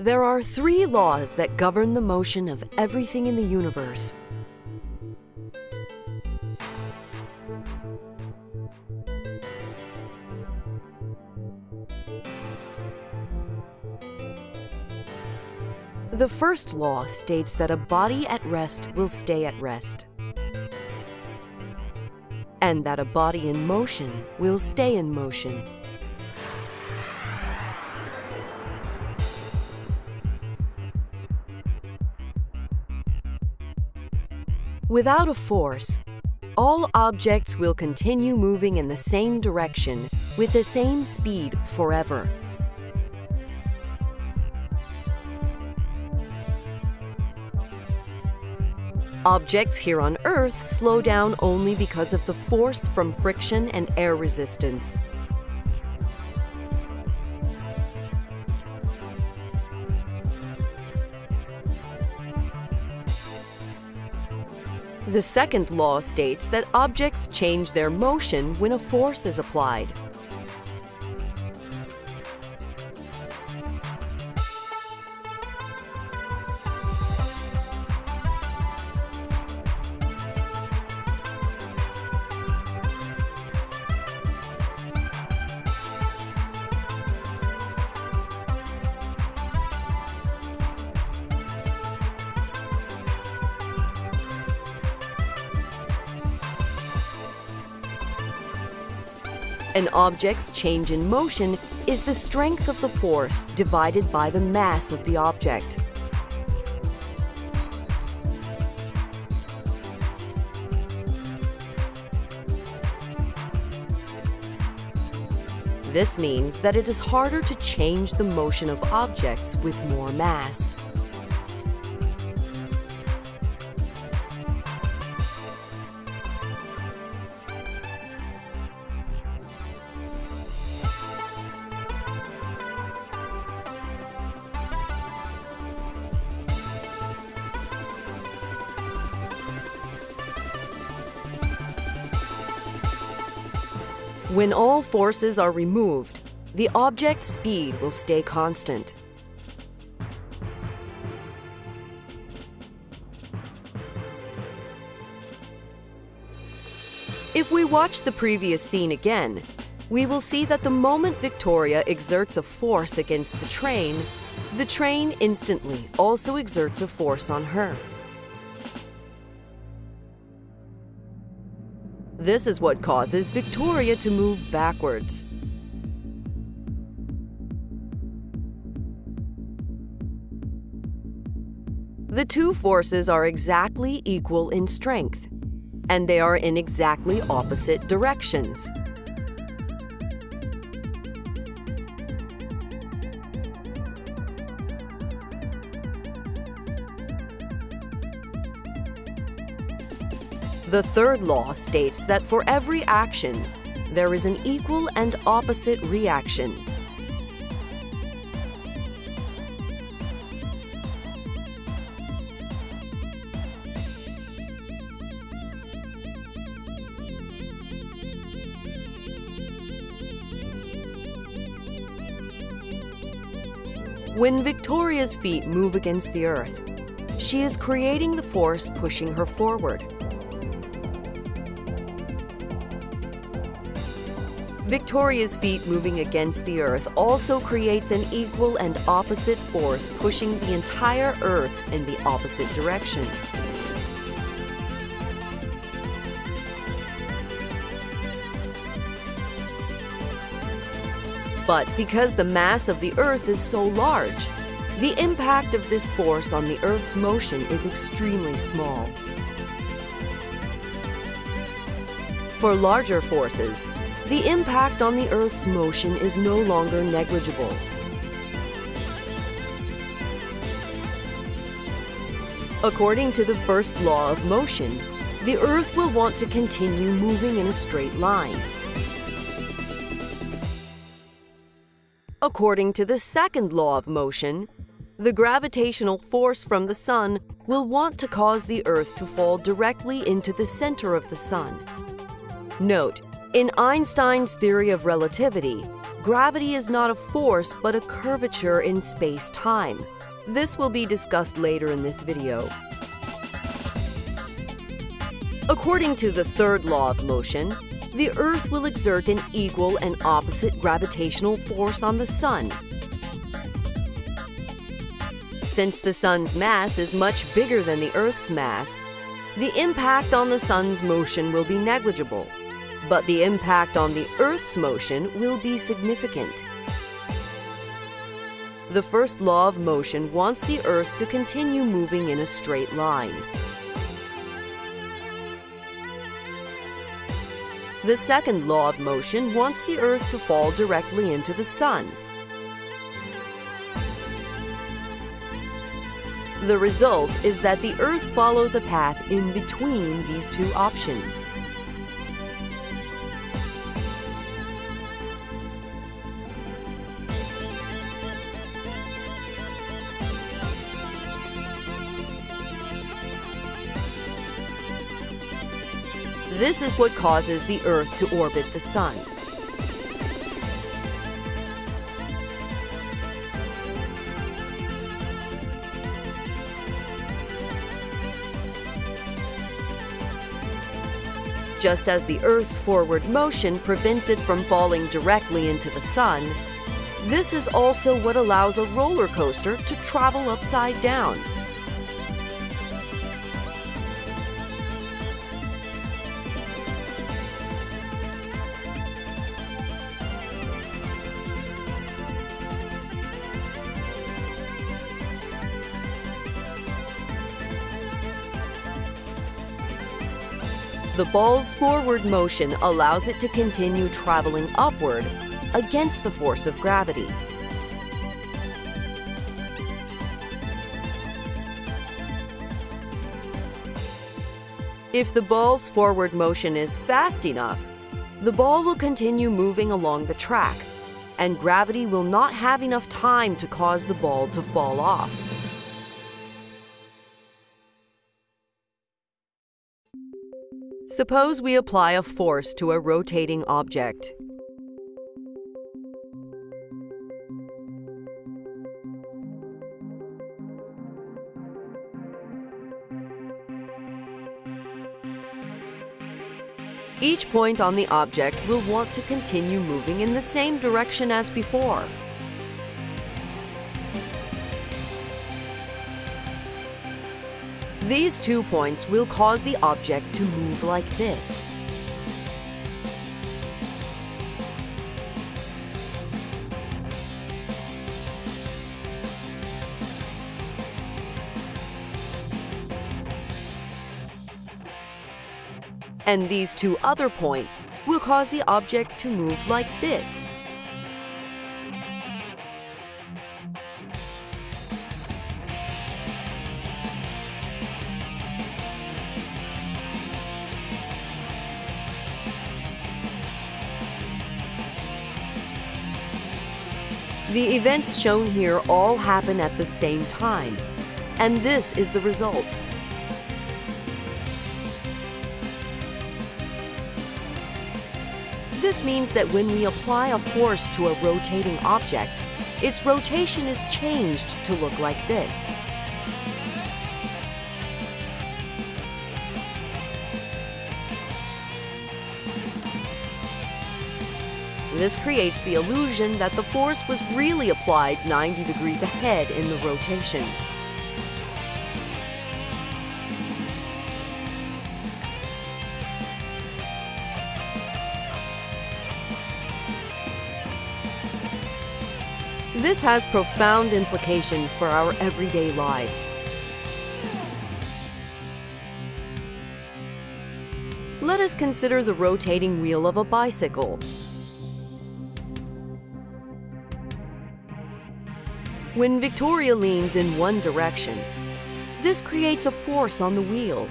There are three laws that govern the motion of everything in the universe. The first law states that a body at rest will stay at rest, and that a body in motion will stay in motion. Without a force, all objects will continue moving in the same direction with the same speed forever. Objects here on Earth slow down only because of the force from friction and air resistance. The second law states that objects change their motion when a force is applied. An object's change in motion is the strength of the force divided by the mass of the object. This means that it is harder to change the motion of objects with more mass. When all forces are removed, the object's speed will stay constant. If we watch the previous scene again, we will see that the moment Victoria exerts a force against the train, the train instantly also exerts a force on her. This is what causes Victoria to move backwards. The two forces are exactly equal in strength, and they are in exactly opposite directions. The third law states that for every action, there is an equal and opposite reaction. When Victoria's feet move against the earth, she is creating the force pushing her forward. Victoria's feet moving against the Earth also creates an equal and opposite force pushing the entire Earth in the opposite direction. But because the mass of the Earth is so large, the impact of this force on the Earth's motion is extremely small. For larger forces, the impact on the Earth's motion is no longer negligible. According to the first law of motion, the Earth will want to continue moving in a straight line. According to the second law of motion, the gravitational force from the Sun will want to cause the Earth to fall directly into the center of the Sun. Note, in Einstein's theory of relativity, gravity is not a force but a curvature in space-time. This will be discussed later in this video. According to the third law of motion, the Earth will exert an equal and opposite gravitational force on the Sun. Since the Sun's mass is much bigger than the Earth's mass, the impact on the Sun's motion will be negligible, but the impact on the Earth's motion will be significant. The first law of motion wants the Earth to continue moving in a straight line. The second law of motion wants the Earth to fall directly into the Sun. The result is that the Earth follows a path in between these two options. This is what causes the Earth to orbit the Sun. Just as the Earth's forward motion prevents it from falling directly into the Sun, this is also what allows a roller coaster to travel upside down. Ball's forward motion allows it to continue traveling upward against the force of gravity. If the ball's forward motion is fast enough, the ball will continue moving along the track, and gravity will not have enough time to cause the ball to fall off. Suppose we apply a force to a rotating object. Each point on the object will want to continue moving in the same direction as before. These two points will cause the object to move like this. And these two other points will cause the object to move like this. The events shown here all happen at the same time, and this is the result. This means that when we apply a force to a rotating object, its rotation is changed to look like this. This creates the illusion that the force was really applied 90 degrees ahead in the rotation. This has profound implications for our everyday lives. Let us consider the rotating wheel of a bicycle. When Victoria leans in one direction, this creates a force on the wheel.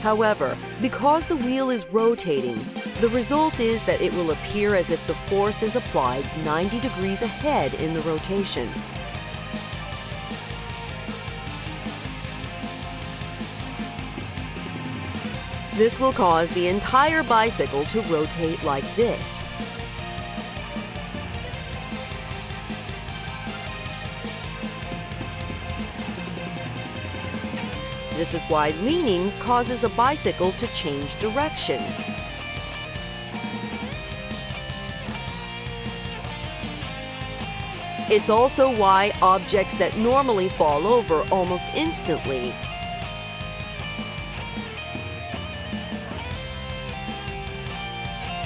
However, because the wheel is rotating, the result is that it will appear as if the force is applied 90 degrees ahead in the rotation. This will cause the entire bicycle to rotate like this. This is why leaning causes a bicycle to change direction. It's also why objects that normally fall over almost instantly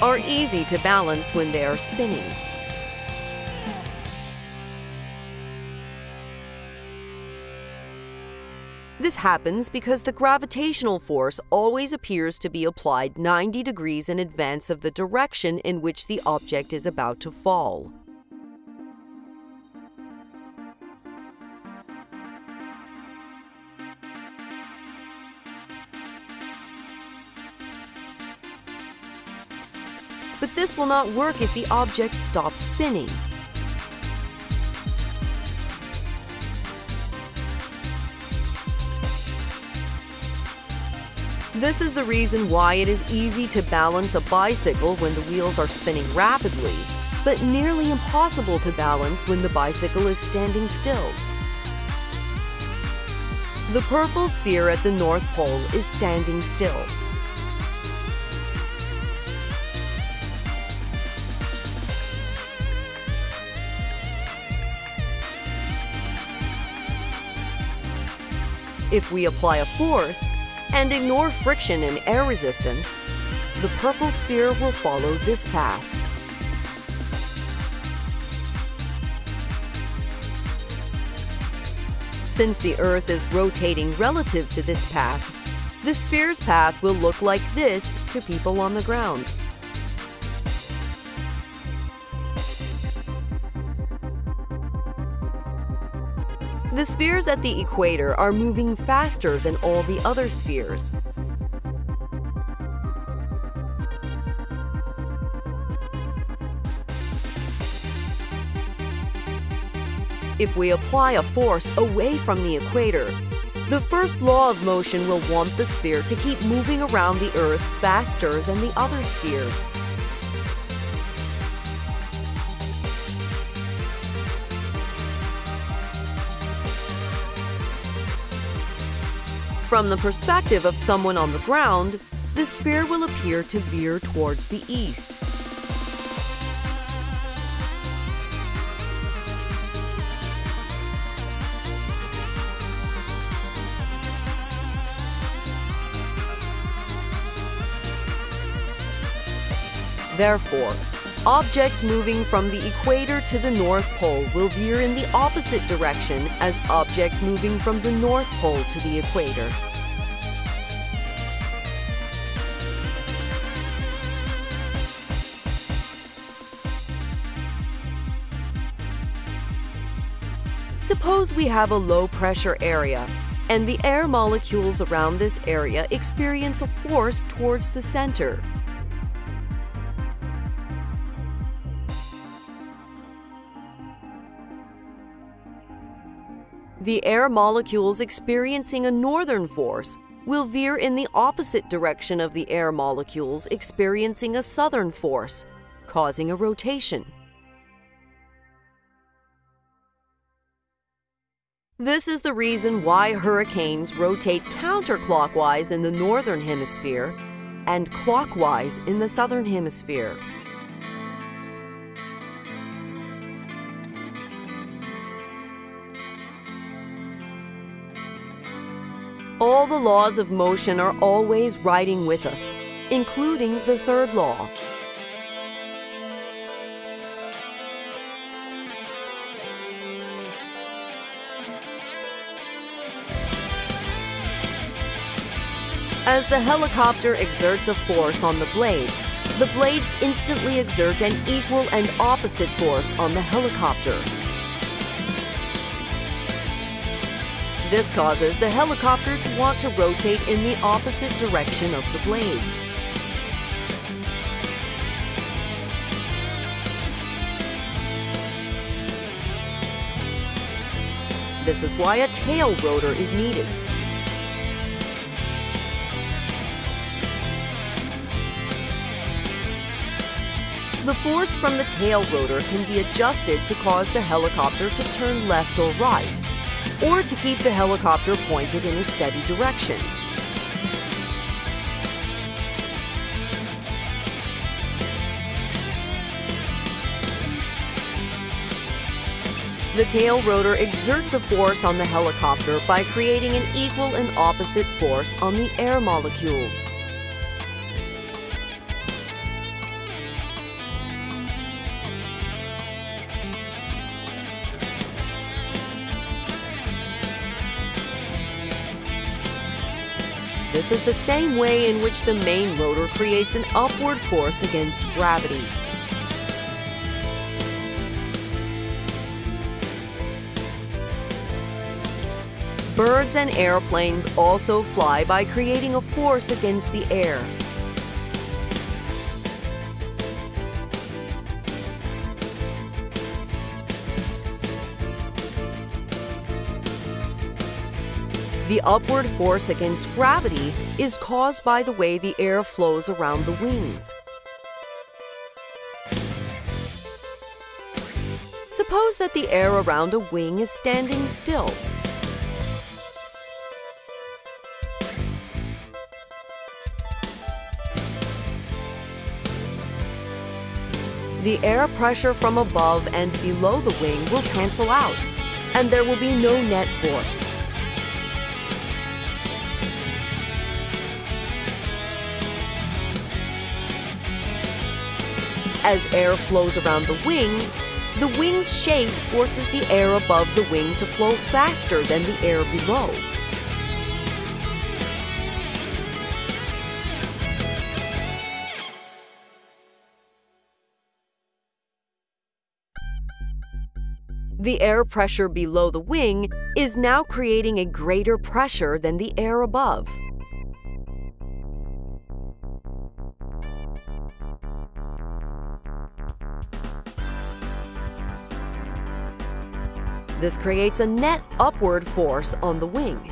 are easy to balance when they are spinning. This happens because the gravitational force always appears to be applied 90 degrees in advance of the direction in which the object is about to fall. But this will not work if the object stops spinning. This is the reason why it is easy to balance a bicycle when the wheels are spinning rapidly, but nearly impossible to balance when the bicycle is standing still. The purple sphere at the North Pole is standing still. If we apply a force, and ignore friction and air resistance, the purple sphere will follow this path. Since the Earth is rotating relative to this path, the sphere's path will look like this to people on the ground. The spheres at the equator are moving faster than all the other spheres. If we apply a force away from the equator, the first law of motion will want the sphere to keep moving around the Earth faster than the other spheres. From the perspective of someone on the ground, the sphere will appear to veer towards the east. Therefore, Objects moving from the equator to the North Pole will veer in the opposite direction as objects moving from the North Pole to the equator. Suppose we have a low pressure area and the air molecules around this area experience a force towards the center. The air molecules experiencing a northern force will veer in the opposite direction of the air molecules experiencing a southern force, causing a rotation. This is the reason why hurricanes rotate counterclockwise in the northern hemisphere and clockwise in the southern hemisphere. Laws of motion are always riding with us, including the third law. As the helicopter exerts a force on the blades, the blades instantly exert an equal and opposite force on the helicopter. This causes the helicopter to want to rotate in the opposite direction of the blades. This is why a tail rotor is needed. The force from the tail rotor can be adjusted to cause the helicopter to turn left or right, or to keep the helicopter pointed in a steady direction. The tail rotor exerts a force on the helicopter by creating an equal and opposite force on the air molecules. Is the same way in which the main rotor creates an upward force against gravity. Birds and airplanes also fly by creating a force against the air. The upward force against gravity is caused by the way the air flows around the wings. Suppose that the air around a wing is standing still. The air pressure from above and below the wing will cancel out, and there will be no net force. As air flows around the wing, the wing's shape forces the air above the wing to flow faster than the air below. The air pressure below the wing is now creating a greater pressure than the air above. This creates a net upward force on the wing.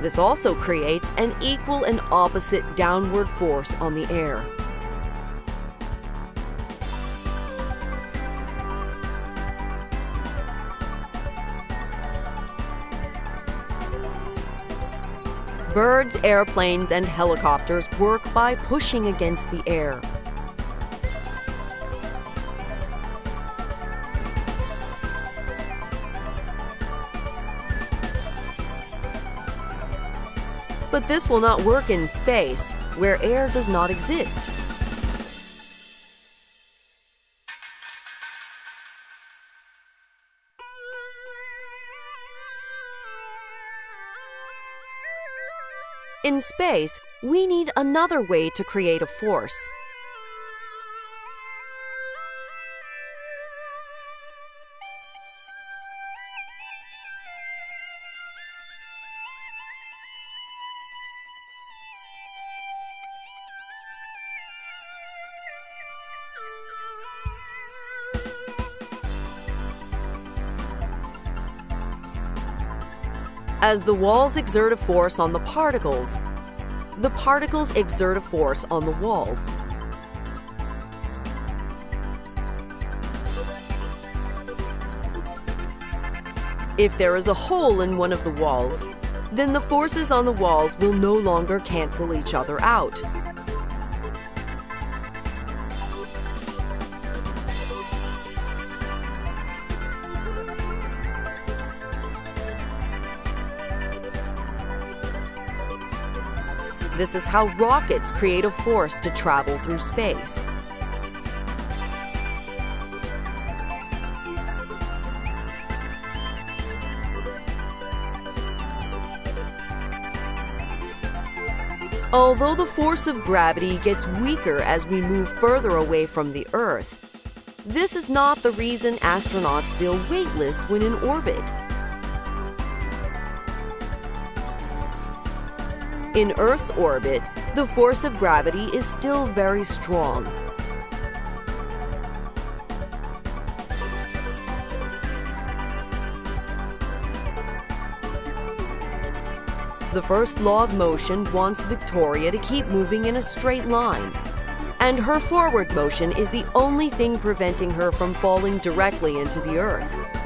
This also creates an equal and opposite downward force on the air. Birds, airplanes, and helicopters work by pushing against the air. But this will not work in space, where air does not exist. In space, we need another way to create a force. As the walls exert a force on the particles, the particles exert a force on the walls. If there is a hole in one of the walls, then the forces on the walls will no longer cancel each other out. This is how rockets create a force to travel through space. Although the force of gravity gets weaker as we move further away from the Earth, this is not the reason astronauts feel weightless when in orbit. In Earth's orbit, the force of gravity is still very strong. The first law of motion wants Victoria to keep moving in a straight line. And her forward motion is the only thing preventing her from falling directly into the Earth.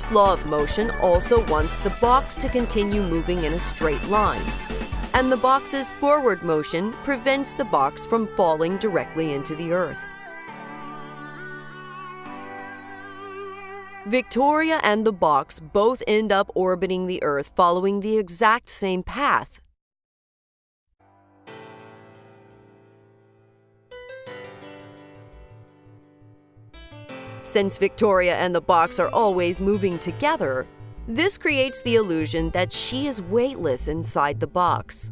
First law of motion also wants the box to continue moving in a straight line, and the box's forward motion prevents the box from falling directly into the earth. Victoria and the box both end up orbiting the Earth following the exact same path. Since Victoria and the box are always moving together, this creates the illusion that she is weightless inside the box.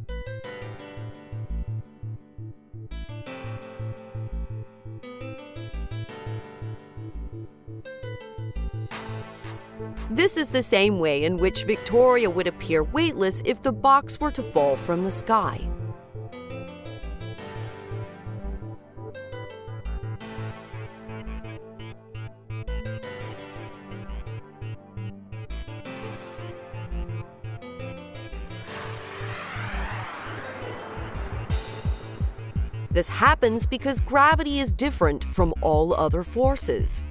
This is the same way in which Victoria would appear weightless if the box were to fall from the sky. This happens because gravity is different from all other forces.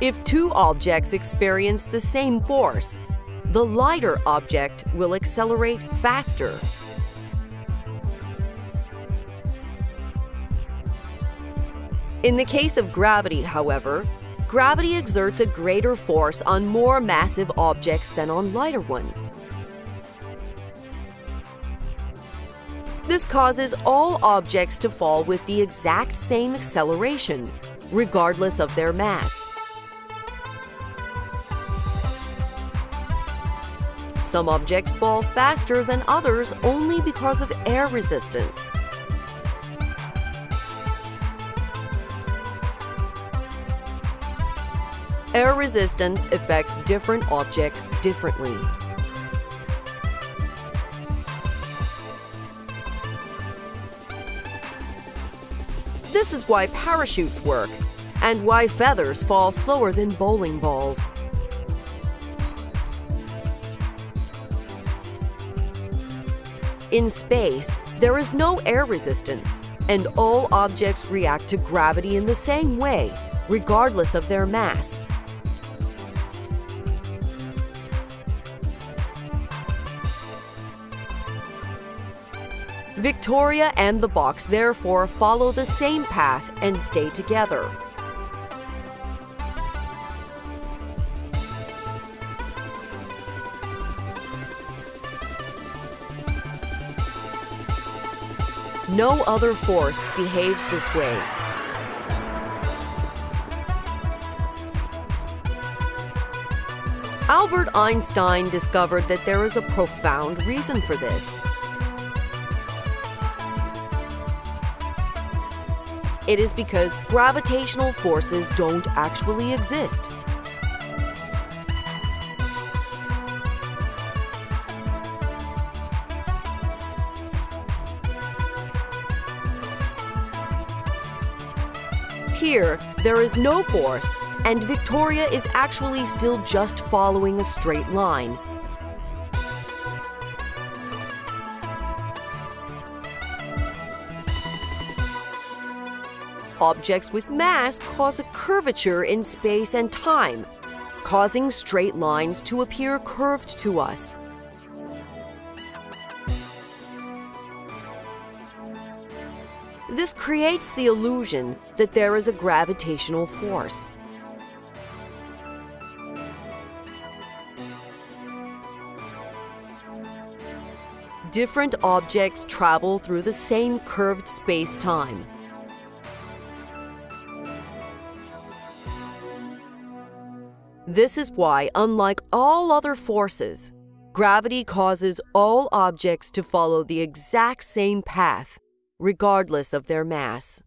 If two objects experience the same force, the lighter object will accelerate faster. In the case of gravity, however, gravity exerts a greater force on more massive objects than on lighter ones. This causes all objects to fall with the exact same acceleration, regardless of their mass. Some objects fall faster than others only because of air resistance. Air resistance affects different objects differently. This is why parachutes work, and why feathers fall slower than bowling balls. In space, there is no air resistance, and all objects react to gravity in the same way, regardless of their mass. Victoria and the box therefore follow the same path and stay together. No other force behaves this way. Albert Einstein discovered that there is a profound reason for this. It is because gravitational forces don't actually exist. Here, there is no force, and Victoria is actually still just following a straight line. Objects with mass cause a curvature in space and time, causing straight lines to appear curved to us. This creates the illusion that there is a gravitational force. Different objects travel through the same curved space-time. This is why, unlike all other forces, gravity causes all objects to follow the exact same path regardless of their mass.